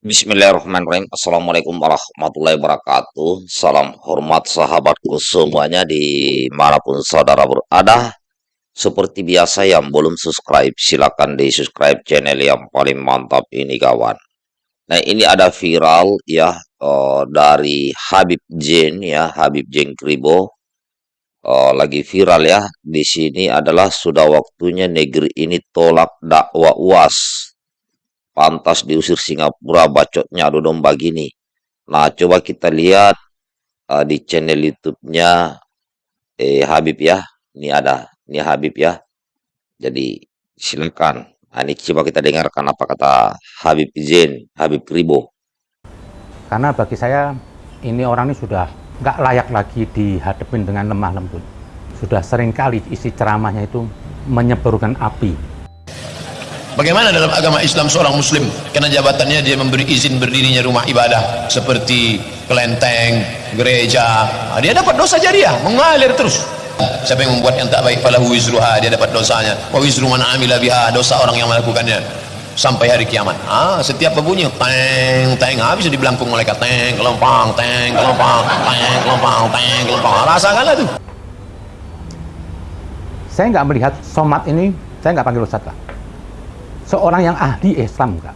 Bismillahirrahmanirrahim. Assalamualaikum warahmatullahi wabarakatuh. Salam hormat sahabatku semuanya di mana pun saudara berada. Seperti biasa yang belum subscribe, silakan di subscribe channel yang paling mantap ini kawan. Nah ini ada viral ya uh, dari Habib Jen ya, Habib Jen Kribo. Uh, lagi viral ya. Di sini adalah sudah waktunya negeri ini tolak dakwah UAS pantas diusir Singapura bacotnya adu domba gini. Nah, coba kita lihat uh, di channel YouTube-nya eh Habib ya. Ini ada, ini Habib ya. Jadi silakan. Nah, ini coba kita dengarkan apa kata Habib Zain, Habib Ribo. Karena bagi saya ini orang ini sudah nggak layak lagi dihadapin dengan lemah lembut. Sudah sering kali isi ceramahnya itu menyebarkan api Bagaimana dalam agama Islam seorang muslim karena jabatannya dia memberi izin berdirinya rumah ibadah seperti kelenteng, gereja. Nah, dia dapat dosa jariah, mengalir terus. Siapa yang membuat yang tak baik falahu wizruha, dia dapat dosanya. Wa wizru man amila biha, dosa orang yang melakukannya sampai hari kiamat. Ah, setiap berbunyi teng teng habis dibelangkung oleh teng kelompang teng kelompang teng kelompang teng kelompang. Rasakanlah tuh. Saya nggak melihat somat ini, saya nggak panggil ustadz lah seorang yang ahli Islam enggak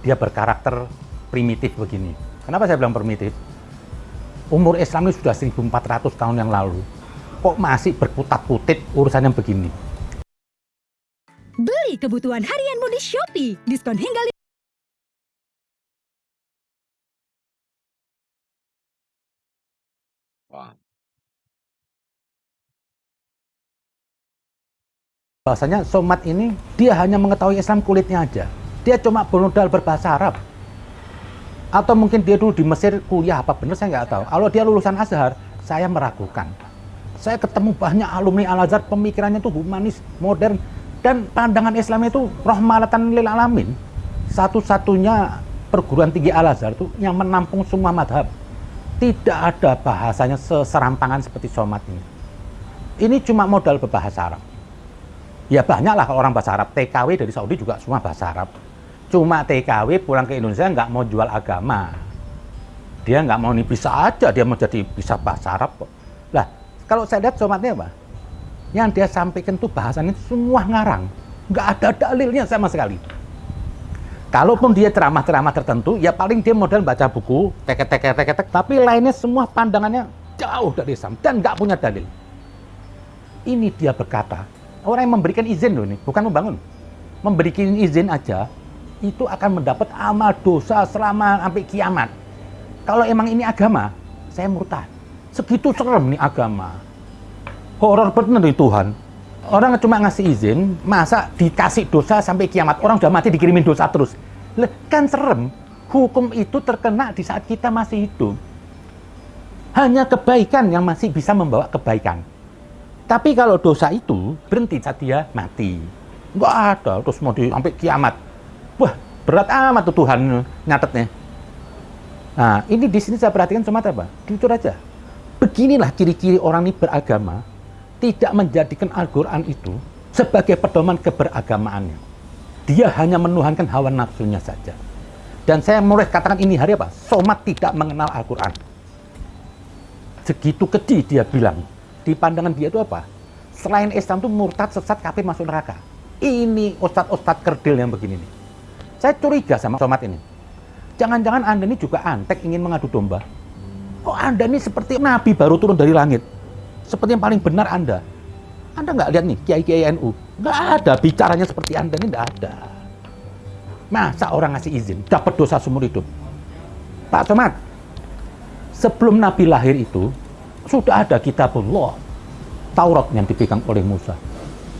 dia berkarakter primitif begini. Kenapa saya bilang primitif? Umur Islam ini sudah 1400 tahun yang lalu. Kok masih berputat-putit urusan yang begini? Beli kebutuhan harianmu di Shopee. Diskon hingga Wow. Bahasanya somat ini dia hanya mengetahui Islam kulitnya aja. Dia cuma bermodal berbahasa Arab. Atau mungkin dia dulu di Mesir kuliah apa benar saya nggak tahu. Kalau dia lulusan Azhar saya meragukan. Saya ketemu banyak alumni Al-Azhar pemikirannya tuh humanis modern dan pandangan Islam itu rahmatan lil alamin. Satu-satunya perguruan tinggi Al-Azhar itu yang menampung semua madhab. Tidak ada bahasanya seserampangan seperti somat ini. Ini cuma modal berbahasa Arab Ya banyak lah kalau orang bahasa Arab. TKW dari Saudi juga semua bahasa Arab. Cuma TKW pulang ke Indonesia nggak mau jual agama. Dia nggak mau nih bisa aja dia mau jadi bisa bahasa Arab. Lah kalau saya lihat somatnya apa? Yang dia sampaikan tuh bahasannya semua ngarang. Nggak ada dalilnya sama sekali. Kalaupun dia ceramah-ceramah tertentu, ya paling dia modal baca buku, teket-teket-teket, tapi lainnya semua pandangannya jauh dari Islam dan nggak punya dalil. Ini dia berkata, Orang yang memberikan izin loh ini, bukan membangun. Memberikan izin aja, itu akan mendapat amal dosa selama sampai kiamat. Kalau emang ini agama, saya murtad. Segitu serem nih agama. Horor bener nih Tuhan. Orang cuma ngasih izin, masa dikasih dosa sampai kiamat. Orang udah mati dikirimin dosa terus. Leh, kan serem. Hukum itu terkena di saat kita masih hidup. Hanya kebaikan yang masih bisa membawa kebaikan. Tapi kalau dosa itu berhenti saat dia mati. Enggak ada, terus mau di, sampai kiamat. Wah, berat amat tuh Tuhan nyatetnya. Nah, ini di sini saya perhatikan cuma apa? Jujur aja. Beginilah ciri-ciri orang ini beragama, tidak menjadikan Al-Quran itu sebagai pedoman keberagamaannya. Dia hanya menuhankan hawa nafsunya saja. Dan saya mulai katakan ini hari apa? Somat tidak mengenal Al-Quran. Segitu keji dia bilang, di pandangan dia itu apa? Selain Islam itu murtad, sesat, kafir, masuk neraka. Ini ustadz-ustadz kerdil yang begini nih. Saya curiga sama somat ini. Jangan-jangan Anda ini juga antek ingin mengadu domba. Kok Anda ini seperti Nabi baru turun dari langit? Seperti yang paling benar Anda. Anda nggak lihat nih, Kiai-Kiai NU. Nggak ada, bicaranya seperti Anda ini nggak ada. Masa orang ngasih izin, dapat dosa seumur hidup? Pak Somat, sebelum Nabi lahir itu, sudah ada kitabullah Taurat yang dipegang oleh Musa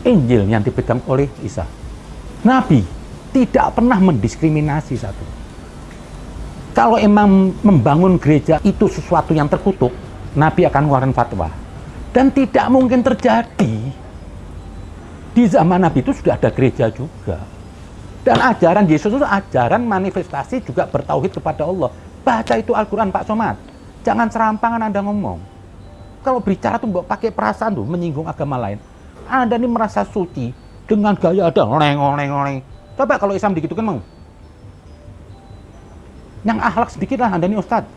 Injil yang dipegang oleh Isa. Nabi tidak pernah mendiskriminasi satu. Kalau emang membangun gereja itu sesuatu yang terkutuk Nabi akan mengeluarkan fatwa. Dan tidak mungkin terjadi. Di zaman Nabi itu sudah ada gereja juga. Dan ajaran Yesus itu ajaran manifestasi juga bertauhid kepada Allah. Baca itu Al-Quran Pak Somad. Jangan serampangan Anda ngomong kalau bicara tuh mbak pakai perasaan tuh menyinggung agama lain. Anda ini merasa suci dengan gaya ada oleng oleng oleng. Coba kalau Islam begitu kan mau. Yang akhlak sedikit lah Anda ini Ustadz.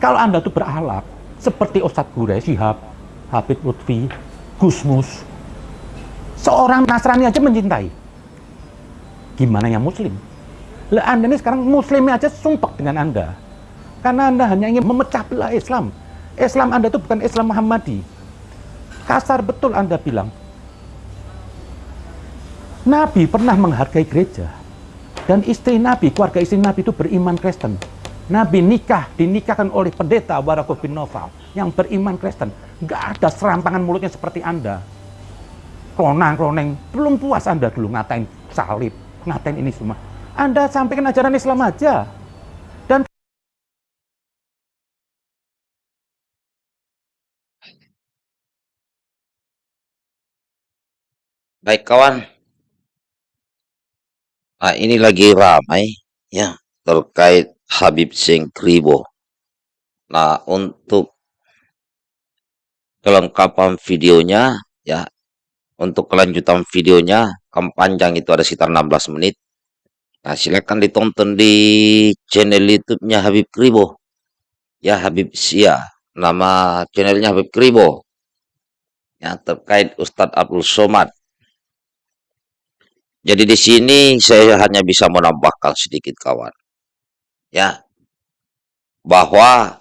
Kalau Anda tuh berakhlak seperti Ustadz Gure, Syihab, Habib Lutfi, Gusmus, seorang Nasrani aja mencintai. Gimana yang Muslim? Lah Anda ini sekarang Muslimnya aja sumpah dengan Anda. Karena Anda hanya ingin memecah belah Islam. Islam Anda itu bukan Islam Muhammadi. Kasar betul Anda bilang. Nabi pernah menghargai gereja. Dan istri Nabi, keluarga istri Nabi itu beriman Kristen. Nabi nikah, dinikahkan oleh pendeta Barakah bin Noval yang beriman Kristen. Gak ada serampangan mulutnya seperti Anda. Kronang-kroneng, belum puas Anda dulu ngatain salib, ngatain ini semua. Anda sampaikan ajaran Islam aja. Dan Baik kawan, nah ini lagi ramai ya terkait Habib Singh Kribo. Nah untuk kelengkapan videonya ya untuk kelanjutan videonya kam panjang itu ada sekitar 16 menit. Nah silakan ditonton di channel YouTube-nya Habib Kribo. Ya Habib Sia, nama channelnya Habib Kribo. Ya terkait Ustadz Abdul Somad jadi di sini saya hanya bisa menambahkan sedikit kawan. Ya. Bahwa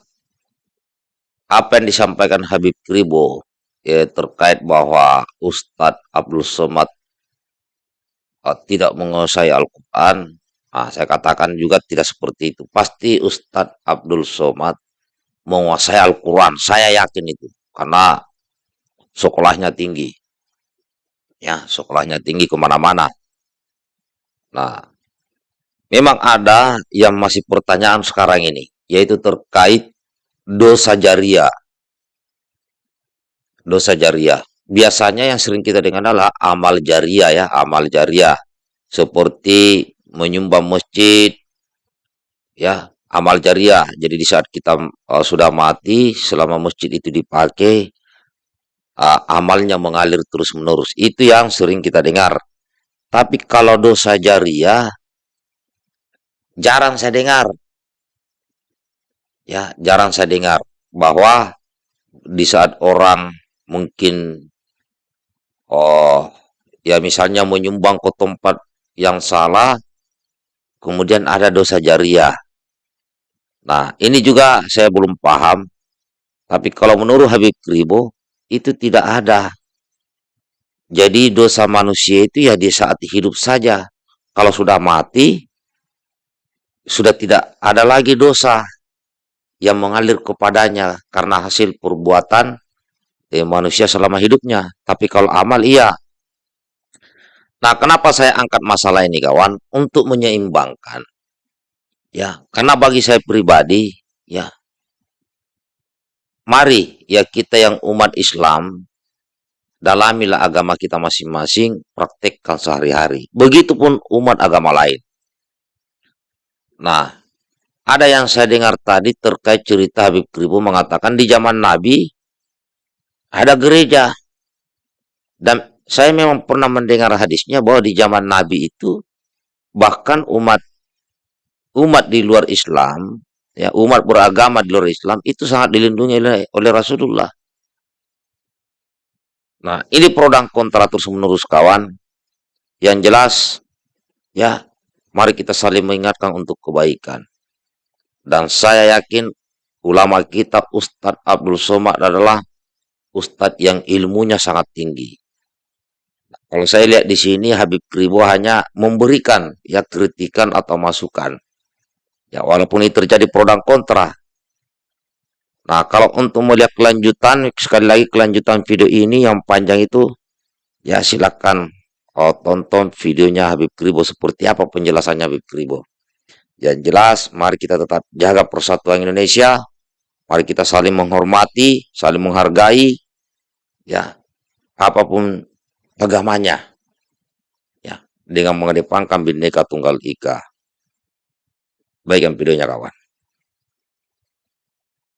apa yang disampaikan Habib Kribo ya, terkait bahwa Ustadz Abdul Somad uh, tidak menguasai Al-Quran, nah, saya katakan juga tidak seperti itu. Pasti Ustadz Abdul Somad menguasai Al-Quran, saya yakin itu. Karena sekolahnya tinggi. Ya, sekolahnya tinggi ke mana-mana. Nah, memang ada yang masih pertanyaan sekarang ini, yaitu terkait dosa jariah. Dosa jariah. Biasanya yang sering kita dengar adalah amal jariah ya, amal jariah. Seperti menyumbang masjid, ya, amal jariah. Jadi di saat kita uh, sudah mati, selama masjid itu dipakai, uh, amalnya mengalir terus-menerus. Itu yang sering kita dengar. Tapi kalau dosa jariah, jarang saya dengar. Ya, jarang saya dengar bahwa di saat orang mungkin oh ya misalnya menyumbang ke tempat yang salah kemudian ada dosa jariah. Nah, ini juga saya belum paham. Tapi kalau menurut Habib Kribo itu tidak ada jadi dosa manusia itu ya di saat hidup saja. Kalau sudah mati, sudah tidak ada lagi dosa yang mengalir kepadanya karena hasil perbuatan eh, manusia selama hidupnya. Tapi kalau amal iya. Nah, kenapa saya angkat masalah ini kawan? Untuk menyeimbangkan. Ya, karena bagi saya pribadi, ya. Mari ya kita yang umat Islam dalamilah agama kita masing-masing, praktekkan sehari-hari. Begitupun umat agama lain. Nah, ada yang saya dengar tadi terkait cerita Habib Kribo mengatakan di zaman Nabi ada gereja. Dan saya memang pernah mendengar hadisnya bahwa di zaman Nabi itu bahkan umat umat di luar Islam, ya umat beragama di luar Islam itu sangat dilindungi oleh, oleh Rasulullah. Nah, ini pro dan kontra terus menerus kawan. Yang jelas, ya, mari kita saling mengingatkan untuk kebaikan. Dan saya yakin ulama kita Ustadz Abdul Somad adalah Ustadz yang ilmunya sangat tinggi. Kalau saya lihat di sini Habib Kribo hanya memberikan ya kritikan atau masukan. Ya walaupun ini terjadi pro dan kontra, Nah, kalau untuk melihat kelanjutan, sekali lagi kelanjutan video ini yang panjang itu, ya silakan oh, tonton videonya Habib Kribo seperti apa penjelasannya Habib Kribo. Yang jelas, mari kita tetap jaga persatuan Indonesia, mari kita saling menghormati, saling menghargai, ya apa pun agamanya, ya dengan mengedepankan bineka tunggal ika. Baik yang videonya kawan.